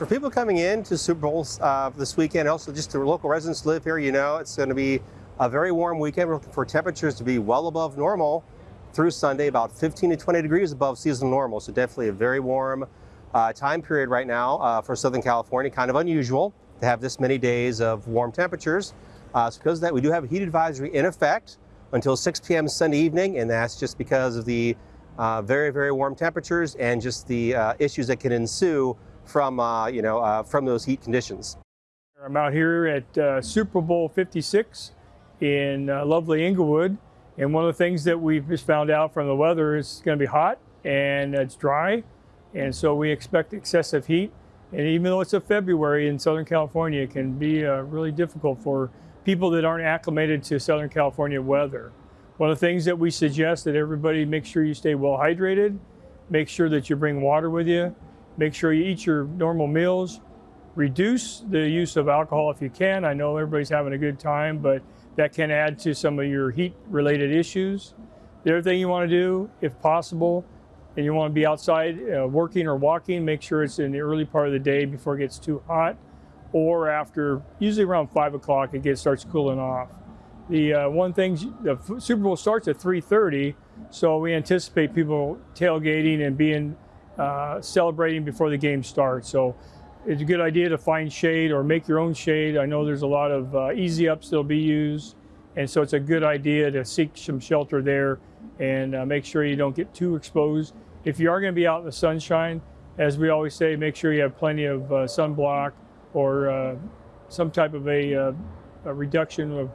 for people coming in to Super Bowl uh, this weekend, also just the local residents live here, you know, it's going to be a very warm weekend. We're looking for temperatures to be well above normal through Sunday, about 15 to 20 degrees above seasonal normal. So definitely a very warm uh, time period right now uh, for Southern California. Kind of unusual to have this many days of warm temperatures. Uh, so because of that, we do have a heat advisory in effect until 6 p.m. Sunday evening, and that's just because of the uh, very, very warm temperatures and just the uh, issues that can ensue from, uh, you know, uh, from those heat conditions. I'm out here at uh, Super Bowl 56 in lovely Inglewood. And one of the things that we've just found out from the weather is it's going to be hot and it's dry. And so we expect excessive heat. And even though it's a February in Southern California, it can be uh, really difficult for people that aren't acclimated to Southern California weather. One of the things that we suggest that everybody make sure you stay well hydrated, make sure that you bring water with you, make sure you eat your normal meals, reduce the use of alcohol if you can. I know everybody's having a good time, but that can add to some of your heat related issues. The other thing you want to do, if possible, and you want to be outside uh, working or walking, make sure it's in the early part of the day before it gets too hot or after, usually around five o'clock, it gets starts cooling off. The uh, one thing, the Super Bowl starts at 3.30, so we anticipate people tailgating and being uh, celebrating before the game starts. So it's a good idea to find shade or make your own shade. I know there's a lot of uh, easy ups that'll be used, and so it's a good idea to seek some shelter there and uh, make sure you don't get too exposed. If you are going to be out in the sunshine, as we always say, make sure you have plenty of uh, sunblock or uh, some type of a, uh, a reduction of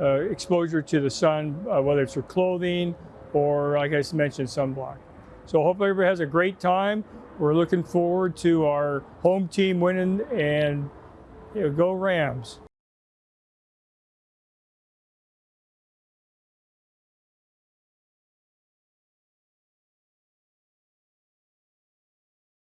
uh, exposure to the sun, whether it's your clothing or, like I mentioned, sunblock. So hopefully everybody has a great time. We're looking forward to our home team winning and you know, go Rams.